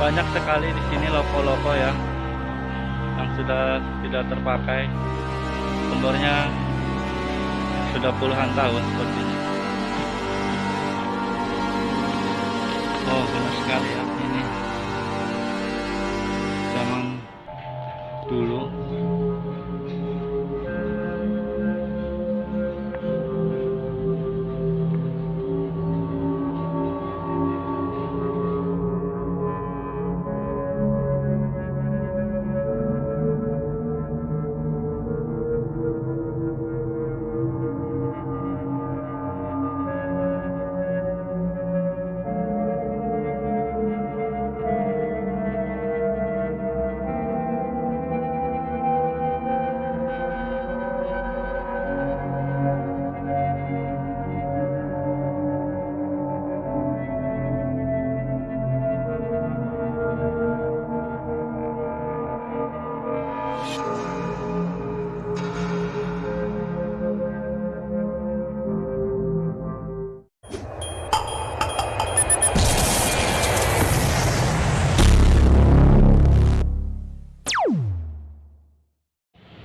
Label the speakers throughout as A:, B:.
A: banyak sekali di sini loko-loko ya yang sudah tidak terpakai. Umurnya sudah puluhan tahun sepertinya oh benar sekali ya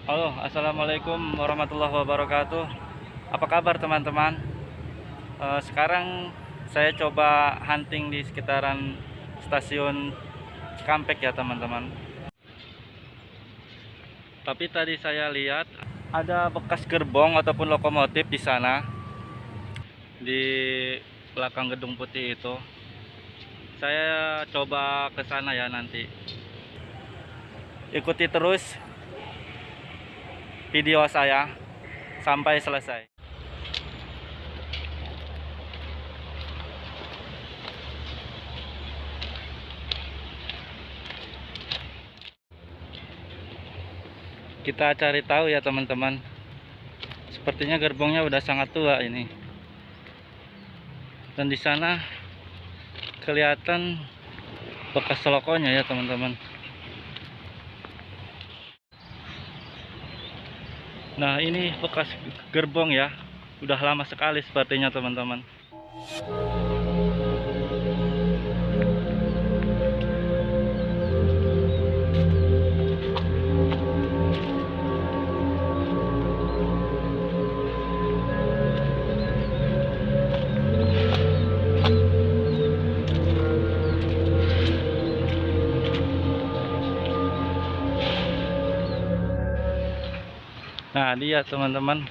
A: Halo, assalamualaikum warahmatullahi wabarakatuh. Apa kabar teman-teman? Eh, sekarang saya coba hunting di sekitaran stasiun Cikampek ya teman-teman. Tapi tadi saya lihat ada bekas gerbong ataupun lokomotif di sana di belakang gedung putih itu. Saya coba ke sana ya nanti. Ikuti terus video saya sampai selesai. Kita cari tahu ya teman-teman. Sepertinya gerbongnya udah sangat tua ini. Dan di sana kelihatan bekas lokonya ya teman-teman. Nah ini bekas gerbong ya. Udah lama sekali sepertinya teman-teman Nah lihat teman-teman.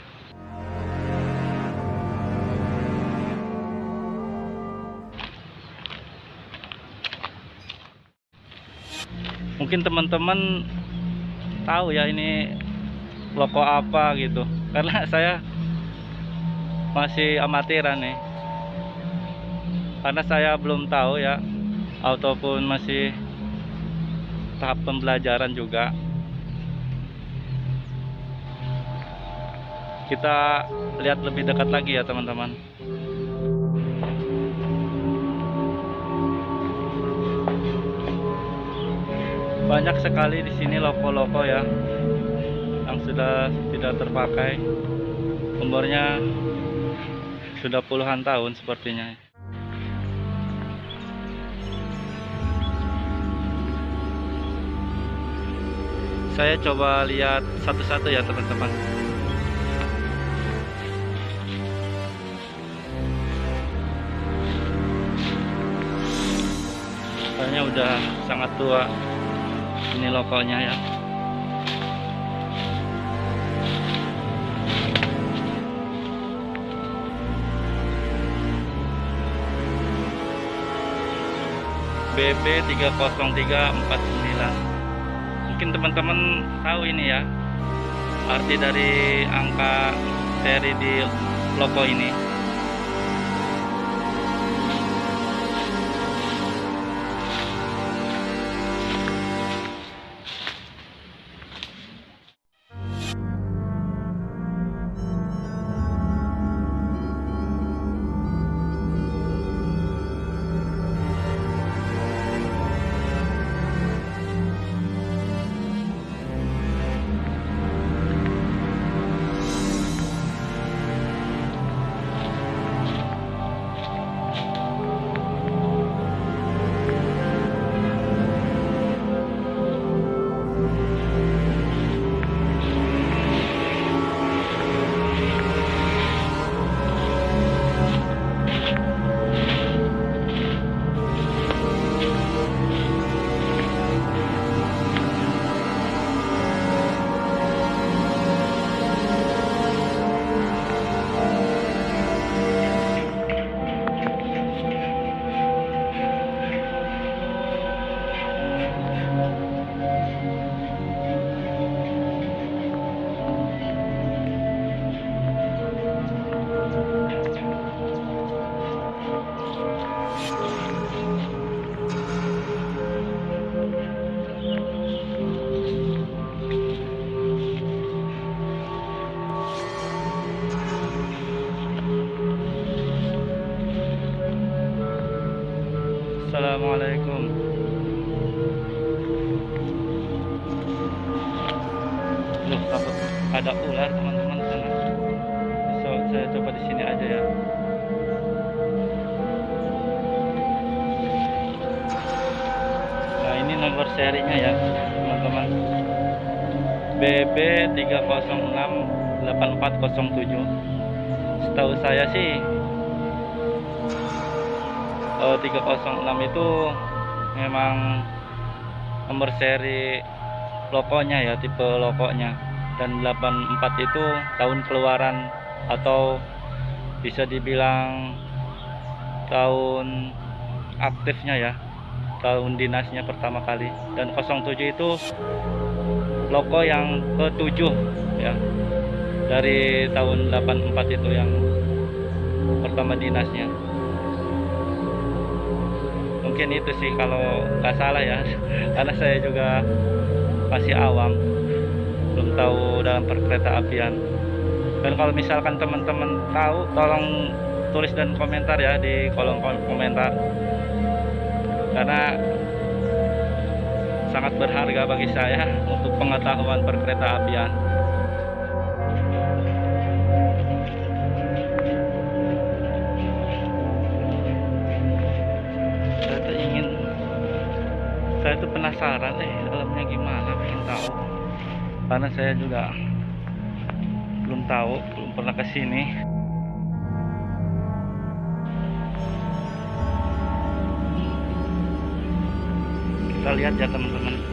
A: Mungkin teman-teman tahu ya ini loko apa gitu. Karena saya masih amatiran nih. Karena saya belum tahu ya Ataupun masih tahap pembelajaran juga kita lihat lebih dekat lagi ya teman-teman. Banyak sekali di sini loko-loko ya yang sudah tidak terpakai. Umurnya sudah puluhan tahun sepertinya. Saya coba lihat satu-satu ya teman-teman Kayaknya udah sangat tua ini lokonya ya. BB 30349 mungkin teman-teman tahu ini ya arti dari angka seri di loko ini Loh, takut ada ular teman-teman sana. So, saya coba di sini aja ya. Nah, ini nomor serinya ya, teman-teman. BB 3068407. Setahu saya sih eh, 306 itu memang nomor seri lokonya ya tipe lokonya. Dan 84 itu tahun keluaran atau bisa dibilang tahun aktifnya ya tahun dinasnya pertama kali. Dan 07 itu loko yang ketujuh ya dari tahun 84 itu yang pertama dinasnya. Mungkin itu sih kalau nggak salah ya karena saya juga masih awam belum tahu dalam perkereta apian. Dan kalau misalkan teman-teman tahu tolong tulis dan komentar ya di kolom komentar. Karena sangat berharga bagi saya untuk pengetahuan perkereta apian saya tuh penasaran eh dalamnya gimana pengen tahu. Karena saya juga belum tahu belum pernah ke sini. Kita lihat ya teman-teman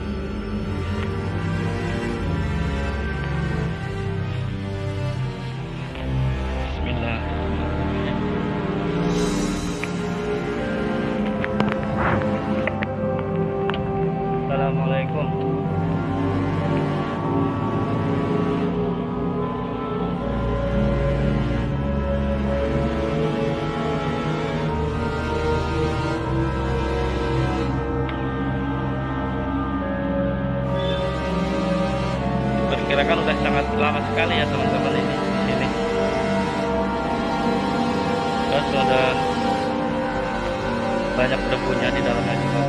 A: banyak debunya di dalamnya juga.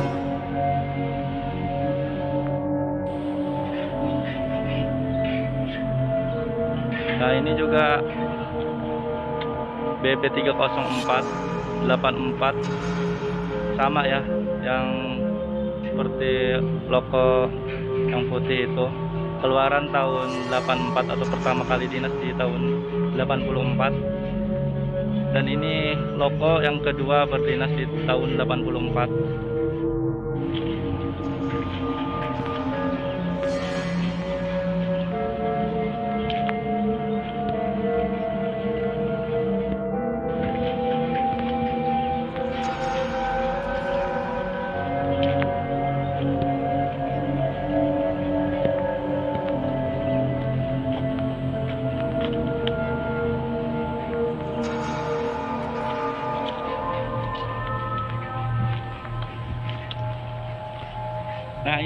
A: Nah ini juga BB304 84 sama ya yang seperti loko yang putih itu. Keluaran tahun 84 atau pertama kali dinas di tahun 84 dan ini loko yang kedua berdinas di tahun 84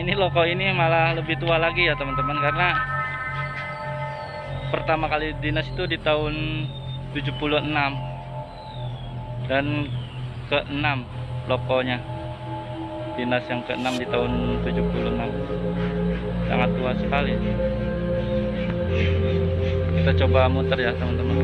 A: ini loko ini malah lebih tua lagi ya teman-teman. Karena pertama kali dinas itu di tahun 76 dan ke-6 lokonya. Dinas yang ke-6 di tahun 76 sangat tua sekali. Kita coba muter ya teman-teman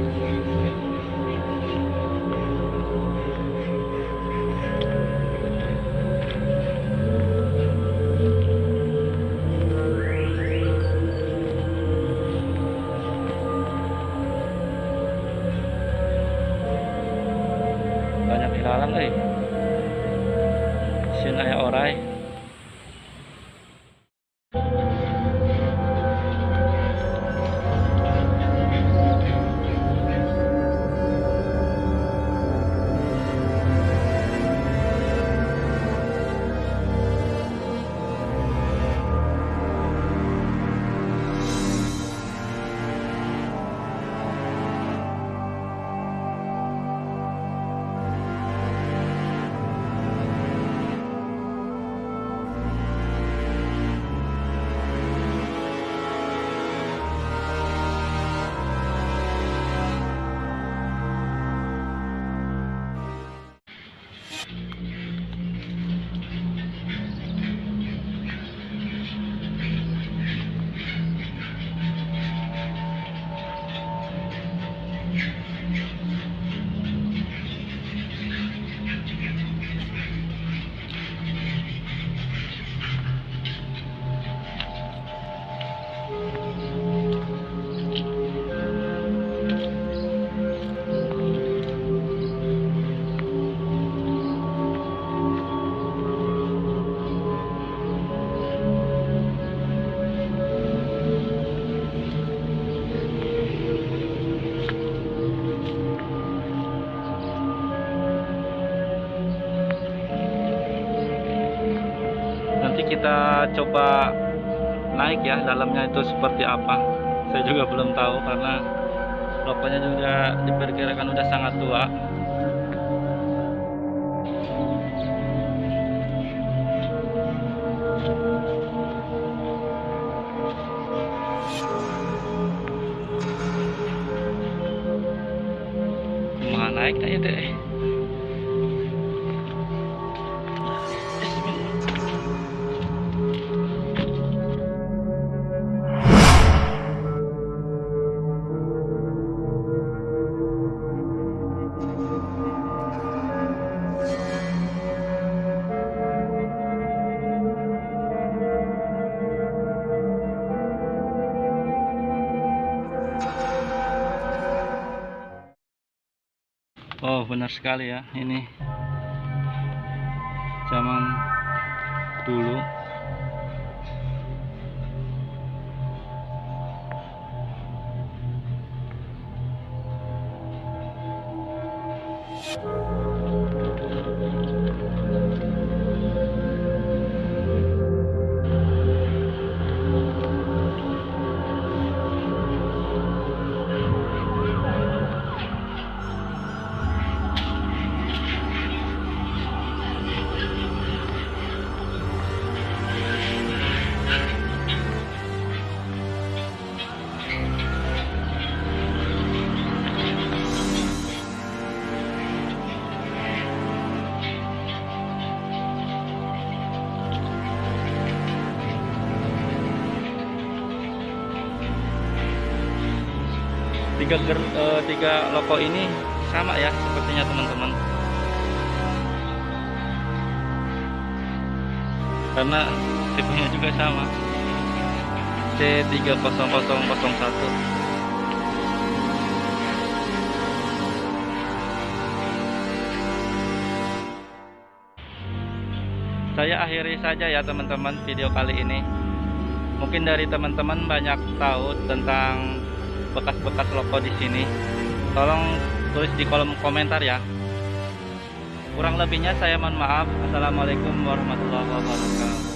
A: kita coba naik ya dalamnya itu seperti apa. Saya juga belum tahu karena lokonya juga diperkirakan udah sangat tua. Naik na itu Oh benar sekali ya. Ini zaman dulu tiga ger, eh, tiga loko ini sama ya sepertinya teman-teman. Karena tipenya juga sama. C30001 saya akhiri saja ya teman-teman video kali ini. Mungkin dari teman-teman banyak tahu tentang bekas-bekas loko di sini tolong tulis di kolom komentar ya. Kurang lebihnya saya mohon maaf. Assalamualaikum warahmatullahi wabarakatuh